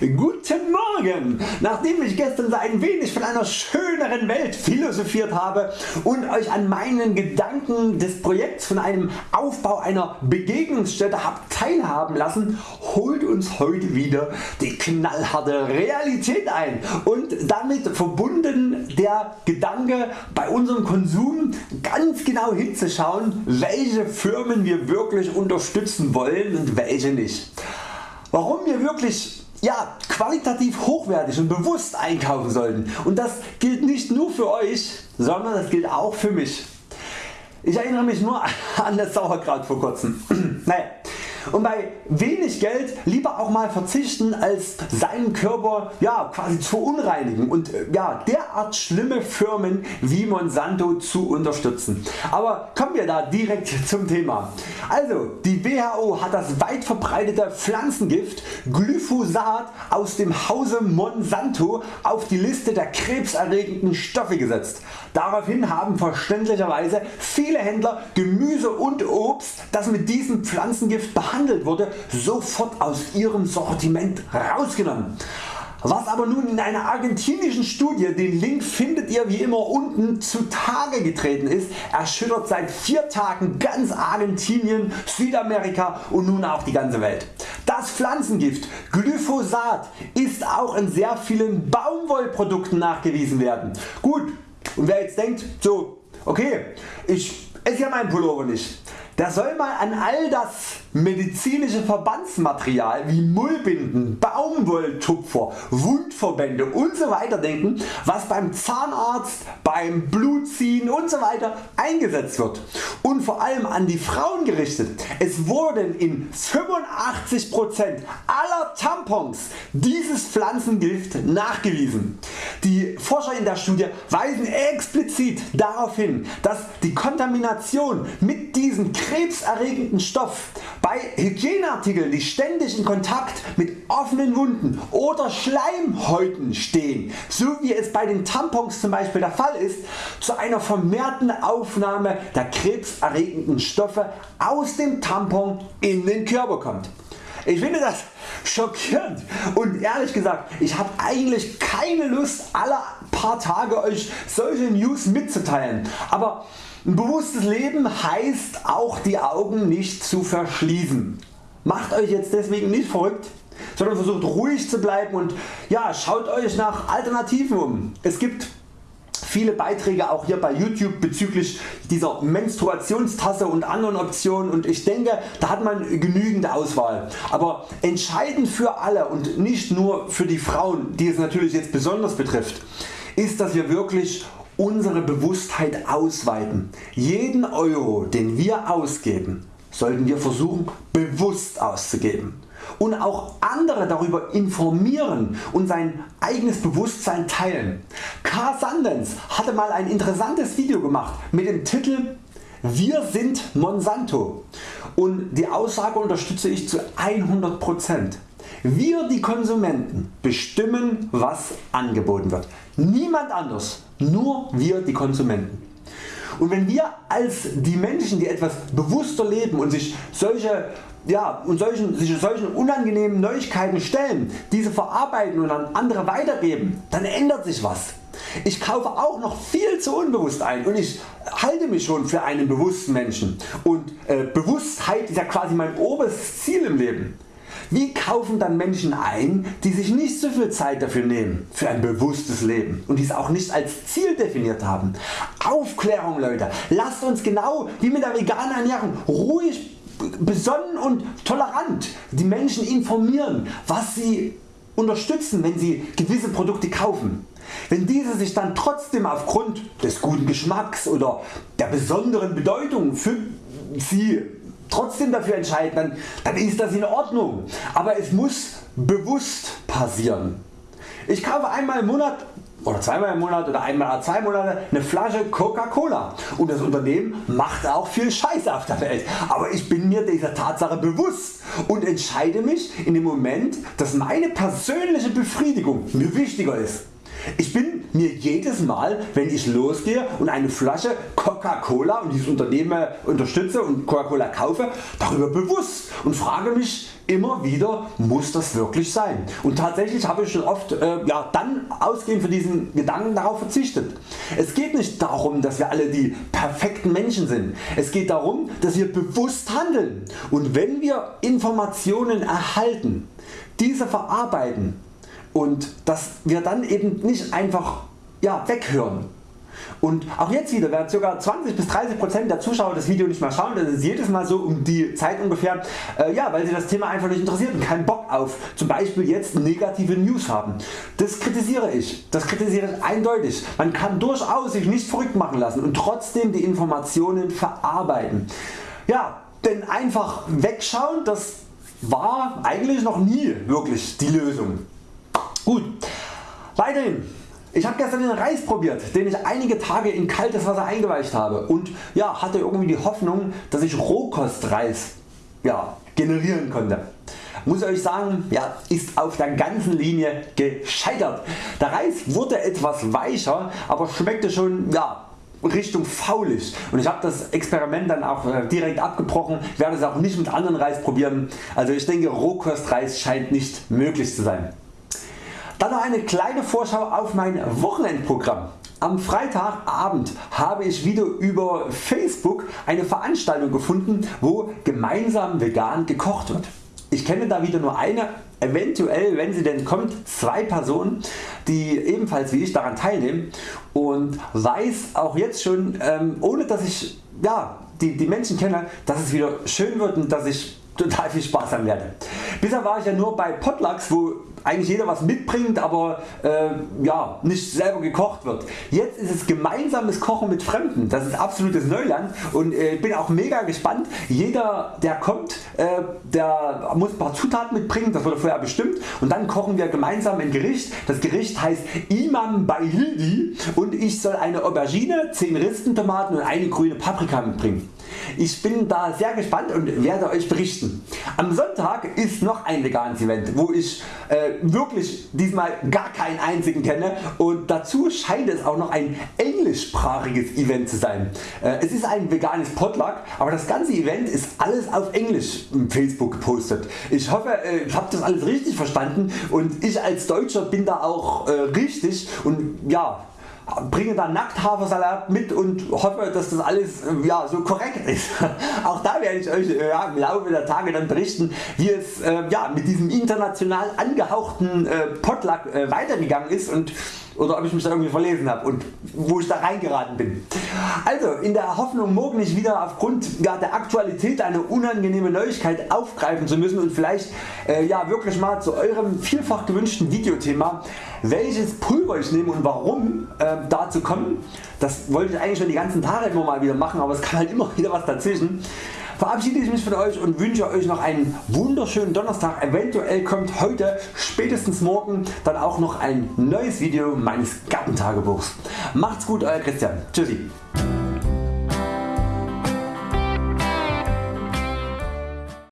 Guten Morgen! Nachdem ich gestern ein wenig von einer schöneren Welt philosophiert habe und Euch an meinen Gedanken des Projekts von einem Aufbau einer Begegnungsstätte habt teilhaben lassen, holt uns heute wieder die knallharte Realität ein und damit verbunden der Gedanke bei unserem Konsum ganz genau hinzuschauen welche Firmen wir wirklich unterstützen wollen und welche nicht. Warum wir wirklich ja, qualitativ hochwertig und bewusst einkaufen sollten und das gilt nicht nur für Euch, sondern das gilt auch für mich. Ich erinnere mich nur an das Sauerkraut vor kurzem. naja, und bei wenig Geld lieber auch mal verzichten als seinen Körper ja, quasi zu unreinigen und äh, ja, derart schlimme Firmen wie Monsanto zu unterstützen. Aber kommen wir da direkt zum Thema. Also die WHO hat das weit verbreitete Pflanzengift Glyphosat aus dem Hause Monsanto auf die Liste der krebserregenden Stoffe gesetzt. Daraufhin haben verständlicherweise viele Händler Gemüse und Obst das mit diesem Pflanzengift behandelt wurde sofort aus ihrem Sortiment rausgenommen. Was aber nun in einer argentinischen Studie, den Link findet ihr wie immer unten, zutage getreten ist, erschüttert seit 4 Tagen ganz Argentinien, Südamerika und nun auch die ganze Welt. Das Pflanzengift Glyphosat ist auch in sehr vielen Baumwollprodukten nachgewiesen werden. Gut, und wer jetzt denkt, so okay, ich esse ja meinen Pullover nicht, der soll mal an all das medizinische Verbandsmaterial wie Mullbinden, Baumwolltupfer, Wundverbände usw. Denken was beim Zahnarzt, beim Blutziehen usw. Eingesetzt wird und vor allem an die Frauen gerichtet. Es wurden in 85% aller Tampons dieses Pflanzengift nachgewiesen. Die Forscher in der Studie weisen explizit darauf hin, dass die Kontamination mit diesem krebserregenden Stoff bei Hygieneartikeln die ständig in Kontakt mit offenen Wunden oder Schleimhäuten stehen, so wie es bei den Tampons zum Beispiel der Fall ist, zu einer vermehrten Aufnahme der krebserregenden Stoffe aus dem Tampon in den Körper kommt. Ich finde das schockierend und ehrlich gesagt ich habe eigentlich keine Lust alle paar Tage Euch solche News mitzuteilen, aber ein bewusstes Leben heißt auch die Augen nicht zu verschließen. Macht Euch jetzt deswegen nicht verrückt, sondern versucht ruhig zu bleiben und ja, schaut Euch nach Alternativen um. Es gibt viele Beiträge auch hier bei YouTube bezüglich dieser Menstruationstasse und anderen Optionen und ich denke da hat man genügend Auswahl. Aber entscheidend für alle und nicht nur für die Frauen die es natürlich jetzt besonders betrifft ist dass wir wirklich unsere Bewusstheit ausweiten. Jeden Euro den wir ausgeben sollten wir versuchen bewusst auszugeben und auch andere darüber informieren und sein eigenes Bewusstsein teilen. Carl Sandens hatte mal ein interessantes Video gemacht mit dem Titel Wir sind Monsanto und die Aussage unterstütze ich zu 100%. Wir die Konsumenten bestimmen was angeboten wird. Niemand anders, nur wir die Konsumenten. Und wenn wir als die Menschen die etwas bewusster leben und sich solche ja, und solchen, sich solchen unangenehmen Neuigkeiten stellen, diese verarbeiten und an andere weitergeben, dann ändert sich was. Ich kaufe auch noch viel zu unbewusst ein und ich halte mich schon für einen bewussten Menschen und äh, Bewusstheit ist ja quasi mein oberstes Ziel im Leben. Wie kaufen dann Menschen ein die sich nicht so viel Zeit dafür nehmen für ein bewusstes Leben und dies auch nicht als Ziel definiert haben? Aufklärung Leute, lasst uns genau wie mit der veganen Ernährung ruhig besonnen und tolerant die Menschen informieren was sie unterstützen wenn sie gewisse Produkte kaufen. Wenn diese sich dann trotzdem aufgrund des guten Geschmacks oder der besonderen Bedeutung für sie trotzdem dafür entscheiden, dann, dann ist das in Ordnung. Aber es muss bewusst passieren. Ich kaufe einmal im Monat oder zweimal im Monat oder einmal alle zwei Monate eine Flasche Coca-Cola und das Unternehmen macht auch viel Scheiße auf der Welt, aber ich bin mir dieser Tatsache bewusst und entscheide mich in dem Moment dass meine persönliche Befriedigung mir wichtiger ist. Ich bin mir jedes Mal wenn ich losgehe und eine Flasche Coca-Cola und dieses Unternehmen unterstütze und Coca-Cola kaufe darüber bewusst und frage mich immer wieder muss das wirklich sein. Und tatsächlich habe ich schon oft äh, ja, dann ausgehend von diesen Gedanken darauf verzichtet. Es geht nicht darum dass wir alle die perfekten Menschen sind. Es geht darum dass wir bewusst handeln und wenn wir Informationen erhalten, diese verarbeiten und dass wir dann eben nicht einfach ja, weghören und auch jetzt wieder werden ca. 20 bis 30% der Zuschauer das Video nicht mehr schauen, das ist jedes Mal so um die Zeit ungefähr, äh, ja, weil sie das Thema einfach nicht interessiert und keinen Bock auf zum Beispiel jetzt negative News haben. Das kritisiere ich, das kritisiere ich eindeutig. Man kann durchaus sich nicht verrückt machen lassen und trotzdem die Informationen verarbeiten. Ja, denn einfach wegschauen, das war eigentlich noch nie wirklich die Lösung. Gut, weiterhin ich habe gestern den Reis probiert, den ich einige Tage in kaltes Wasser eingeweicht habe und ja, hatte irgendwie die Hoffnung, dass ich Rohkostreis ja, generieren konnte. Muss euch sagen, ja, ist auf der ganzen Linie gescheitert. Der Reis wurde etwas weicher, aber schmeckte schon ja, Richtung faulig und ich habe das Experiment dann auch äh, direkt abgebrochen, werde es auch nicht mit anderen Reis probieren. Also ich denke Rohkostreis scheint nicht möglich zu sein. Dann noch eine kleine Vorschau auf mein Wochenendprogramm. Am Freitagabend habe ich wieder über Facebook eine Veranstaltung gefunden wo gemeinsam vegan gekocht wird. Ich kenne da wieder nur eine, eventuell wenn sie denn kommt, zwei Personen die ebenfalls wie ich daran teilnehmen und weiß auch jetzt schon ähm, ohne dass ich ja, die, die Menschen kenne, dass es wieder schön wird und dass ich total viel Spaß haben werde. Bisher war ich ja nur bei Potlucks wo eigentlich jeder was mitbringt, aber äh, ja, nicht selber gekocht wird. Jetzt ist es gemeinsames Kochen mit Fremden. Das ist absolutes Neuland und äh, bin auch mega gespannt. Jeder der kommt, äh, der muss ein paar Zutaten mitbringen, das wurde vorher bestimmt und dann kochen wir gemeinsam ein Gericht. Das Gericht heißt Imam bei Hildi und ich soll eine Aubergine, 10 Ristentomaten und eine grüne Paprika mitbringen. Ich bin da sehr gespannt und werde Euch berichten. Am Sonntag ist noch ein veganes Event, wo ich äh, wirklich diesmal gar keinen einzigen kenne und dazu scheint es auch noch ein englischsprachiges Event zu sein. Äh, es ist ein veganes Potluck, aber das ganze Event ist alles auf Englisch im Facebook gepostet. Ich hoffe äh, ich habe das alles richtig verstanden und ich als Deutscher bin da auch äh, richtig und ja bringe dann Nackthafersalat mit und hoffe dass das alles äh, ja, so korrekt ist. Auch da werde ich Euch äh, ja, im Laufe der Tage dann berichten wie es äh, ja, mit diesem international angehauchten äh, Potluck äh, weitergegangen ist und oder ob ich mich da irgendwie verlesen habe und wo ich da reingeraten bin. Also in der Hoffnung morgen nicht wieder aufgrund der Aktualität eine unangenehme Neuigkeit aufgreifen zu müssen und vielleicht äh, ja, wirklich mal zu eurem vielfach gewünschten Videothema welches Pulver ich nehme und warum äh, dazu kommen. Das wollte ich eigentlich schon die ganzen Tage immer mal wieder machen, aber es kam halt immer wieder was dazwischen verabschiede ich mich von Euch und wünsche Euch noch einen wunderschönen Donnerstag. Eventuell kommt heute spätestens morgen dann auch noch ein neues Video meines Gartentagebuchs. Macht's gut Euer Christian. Tschüssi.